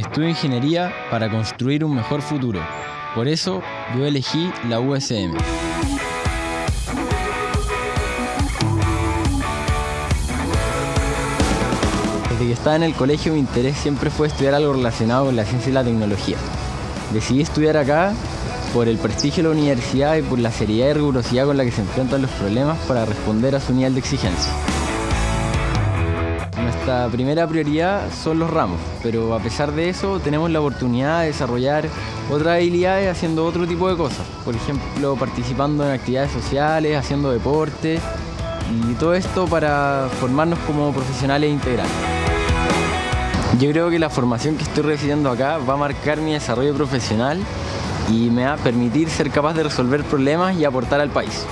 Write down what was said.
Estudio ingeniería para construir un mejor futuro. Por eso yo elegí la USM. Desde que estaba en el colegio mi interés siempre fue estudiar algo relacionado con la ciencia y la tecnología. Decidí estudiar acá por el prestigio de la universidad y por la seriedad y rigurosidad con la que se enfrentan los problemas para responder a su nivel de exigencia. Nuestra primera prioridad son los ramos, pero a pesar de eso tenemos la oportunidad de desarrollar otras habilidades haciendo otro tipo de cosas. Por ejemplo, participando en actividades sociales, haciendo deporte y todo esto para formarnos como profesionales integrales. Yo creo que la formación que estoy recibiendo acá va a marcar mi desarrollo profesional y me va a permitir ser capaz de resolver problemas y aportar al país.